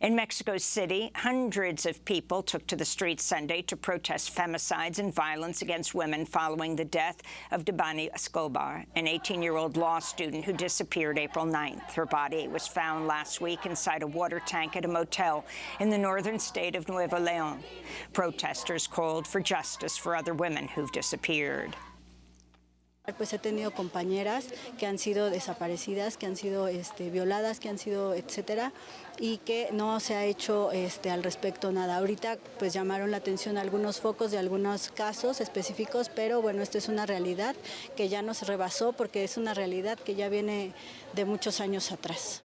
In Mexico City, hundreds of people took to the streets Sunday to protest femicides and violence against women following the death of Debanhi Escobar, an 18-year-old law student who disappeared April 9th. Her body was found last week inside a water tank at a motel in the northern state of Nuevo Leon. Protesters called for justice for other women who've disappeared. Pues he tenido compañeras que han sido desaparecidas, que han sido este, violadas, que han sido etcétera, y que no se ha hecho este, al respecto nada. Ahorita pues llamaron la atención algunos focos de algunos casos específicos, pero bueno, esta es una realidad que ya nos rebasó porque es una realidad que ya viene de muchos años atrás.